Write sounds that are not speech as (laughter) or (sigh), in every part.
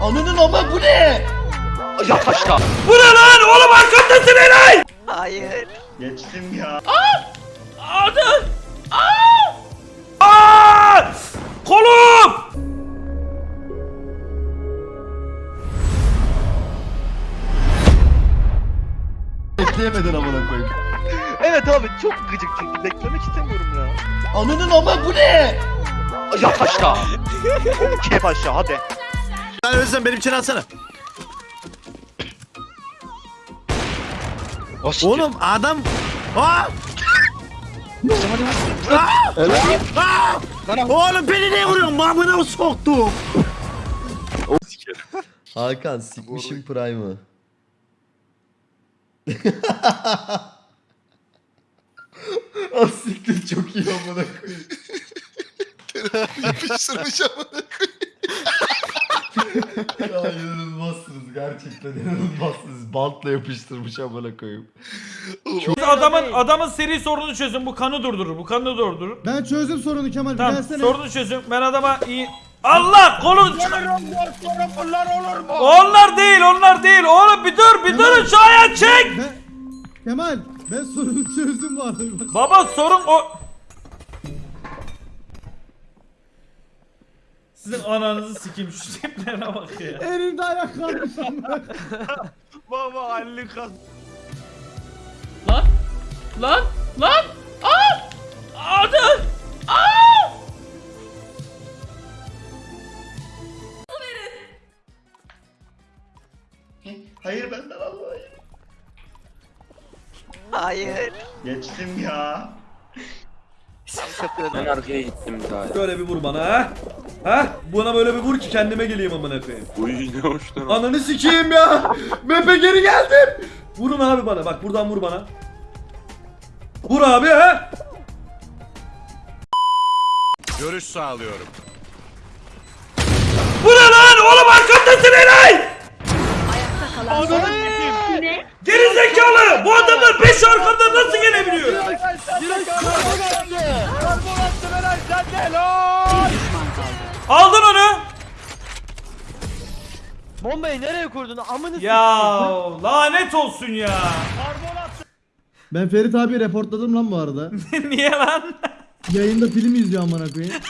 Ananın ama bu ne? Yat aşağı. Bu ne lan oğlum arkamdasın Eray. Hayır. Geçtim ya. Hadi. Aa! Aa! Kolum. Bekleyemedin amına koyayım. Evet abi çok gıcık çünkü beklemek istemiyorum ya. Ananın ama bu ne? Yat aşağı. Kep aşağı hadi. Sen Özlem benim için alsana. O siktir. Oğlum adam... Aa! Aa! Aa! Oğlum beni ne vuruyorsun? Mamına soktum. Hakan sikmişim Prime'ı. (laughs) Asiktir çok iyi amına koyayım. Yapıştırmış amına ya inanılmazsınız gerçekten inanılmazsınız. Bantla yapıştırmış amına koyayım. Siz adamın adamın seri sorunu çözün. Bu kanı durdurur. Bu kanı durdurur. Ben çözdüm sorunu Kemal. Tamam Gelsene. sorunu çözün. Ben adama iyi... Allah kolun Onlar değil onlar değil. Oğlum bir dur bir durun şu ayağı çek. Ben... Kemal ben sorunu çözdüm bu arada. Bak. Baba sorun o... Sizin ananızı sikeyim şu tiplerine bak ya. Elimde ayak kalmış (laughs) ama. Baba halli kas. Lan! Lan! Lan! Aa! Hadi. Aa! Hayır benden Allah'ım. Hayır. Geçtim ya. Ben arkaya gittim daha. Böyle bir vur bana ha. Ha? Buna böyle bir vur ki kendime geleyim amına koyayım. Uy ne hoşlan. Ananı sikeyim ya. Mepe geri geldim. Vurun abi bana. Bak buradan vur bana. Vur abi ha. Görüş sağlıyorum. Bu ne lan? Oğlum arkamdasın Eray. Geri zekalı. Bu adamlar 5 arkamdan nasıl gelebiliyor? Aldın onu. Bombayı nereye kurdun? Amını Ya lanet olsun ya. Ben Ferit abi reportladım lan bu arada. (laughs) Niye lan? Yayında film izliyor amına koyayım. (laughs)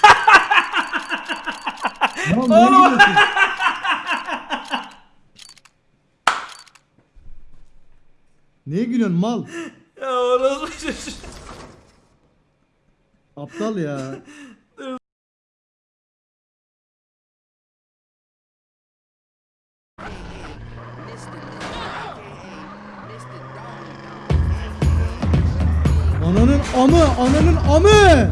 Lan Oğlum. ne gidiyorsun? Niye gülüyorsun mal? Ya orası. Aptal ya. Ananın amı, ananın amı.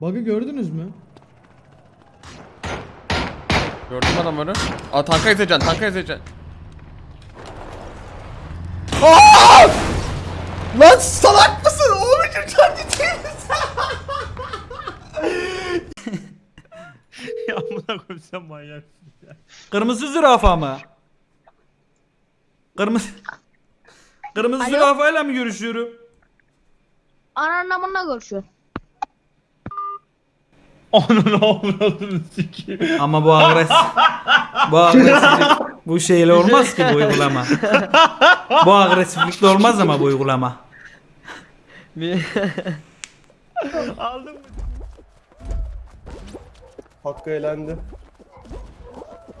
Bug'ı gördünüz mü? Gördüm adamları. Aa tanka ezeceksin, tanka ezeceksin. Lan salak mısın? Oğlum için değil (laughs) Ya amına koyayım sen manyaksın ya. Kırmızı zürafa mı? Kırmızı... Kırmızı Alo? zürafayla mı görüşüyorum? Ananın amına görüşüyor. Onun avradını sikeyim. Ama bu agres... bu agresiflik... Bu şeyle olmaz ki bu uygulama. bu agresiflikle olmaz ama bu uygulama. (laughs) Aldım mı? Hakkı eğlendi.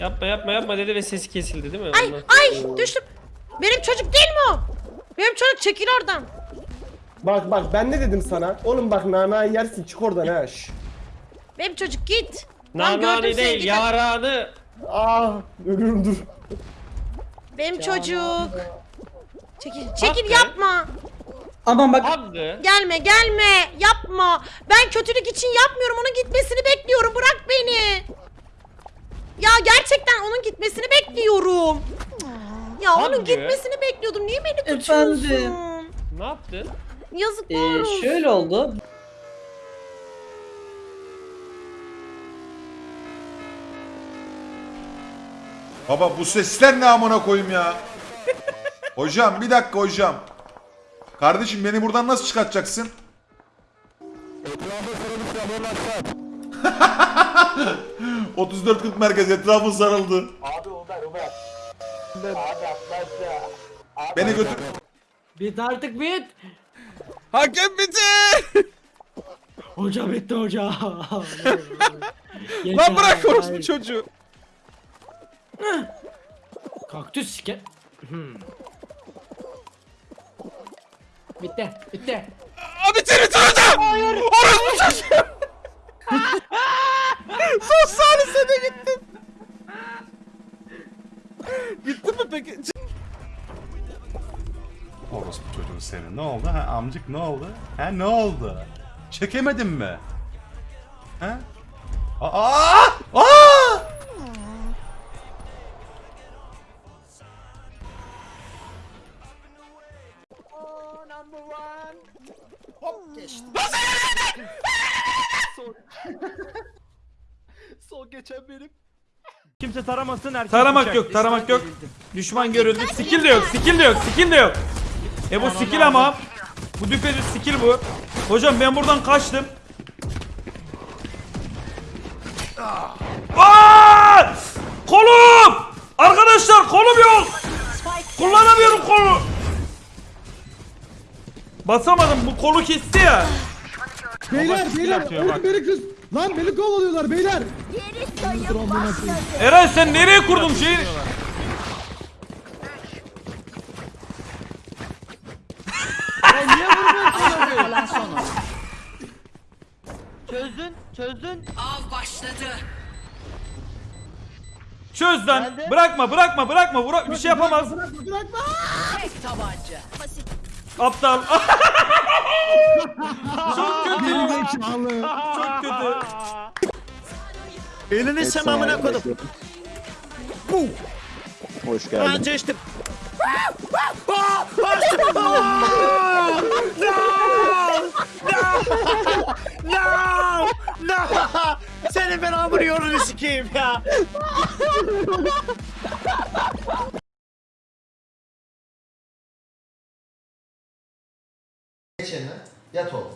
Yapma yapma yapma dedi ve sesi kesildi değil mi? Ay ay düştüm. Benim çocuk değil mi o? Benim çocuk çekil oradan. Bak bak ben ne dedim sana? Oğlum bak nanayı yersin çık oradan ha. şş. Benim çocuk git. Seni, değil yaranı. Ah ölürüm dur. Benim çocuk. Çekil, çekil Hakkı. yapma. Hakkı. Gelme gelme yapma. Ben kötülük için yapmıyorum onun gitmesini bekliyorum bırak beni. Ya gerçekten onun gitmesini bekliyorum. Ya onun Hakkı. gitmesini bekliyordum. Niye beni tutuyorsun? Ne yaptın? Yazıklar olsun. şöyle oldu. Baba bu sesler ne amına koyayım ya? (laughs) Hocam bir dakika hocam. Kardeşim beni buradan nasıl çıkartacaksın? ...34-40 (laughs) merkez etrafı sarıldı. Beni götür... Bit artık bit. Hakem bitti. Hoca bitti hoca. Lan bırak orospu çocuğu. Kaktüs sike. Bitti, bitti. Abi bitir bitir hocam. Orospu çocuğu. (laughs) Son salisede gittim. Gittin mi peki? Orospu çocuğu senin. Ne oldu? Ha, amcık ne oldu? Ha ne oldu? Çekemedin mi? Ha? Aa! (laughs) Kimse taramasın herkes. Taramak yok, taramak yok. Düşman görüldü. Skill de yok, skill de yok, skill de yok. E bu skill ama. Bu düpedüz skill bu. Hocam ben buradan kaçtım. Aa! Kolum! Arkadaşlar kolum yok. Kullanamıyorum kolu. Basamadım bu kolu kesti ya. Beyler beyler oğlum beni kız. Lan beni kovalıyorlar beyler. Eren sen nereye kurdun şeyi? Çözdün, çözdün. Çöz lan. Bırakma, bırakma, bırakma. Bırak bir şey yapamaz. Bırakma bırakma. Aptal. (laughs) Çok kötü. Gerizekalı. Çok kötü. Elini sen amına koydum. Hoş geldin. Anca içtim. No! No! Senin ben amını yolunu sikeyim ya. Geçene yat oğlum.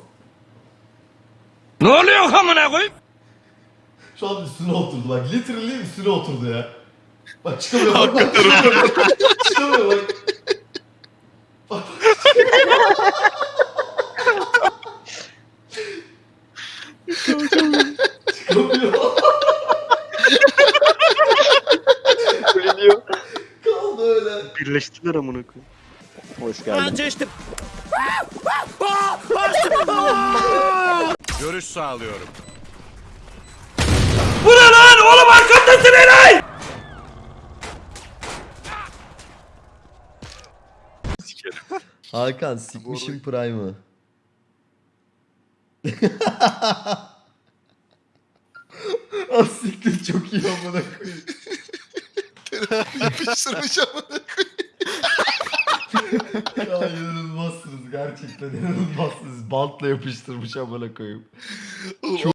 Ne oluyor amına koyayım? Şu an üstüne oturdu bak. Literally üstüne oturdu ya. Bak çıkamıyor bak. bak, çıkamıyor bak. çıkamıyor bak. Bak. çıkamıyor. Kaldı öyle. Birleştiler amına koyayım. Hoş geldin. Anca içtim. Görüş sağlıyorum. Bu ne lan? Oğlum arkamdasın Eray. (laughs) Hakan sikmişim Prime'ı. Az (laughs) siktir çok iyi amına koyayım. Yapıştırmış amına (laughs) ya inanılmazsınız gerçekten inanılmazsınız. Bantla yapıştırmış amına koyayım. (laughs)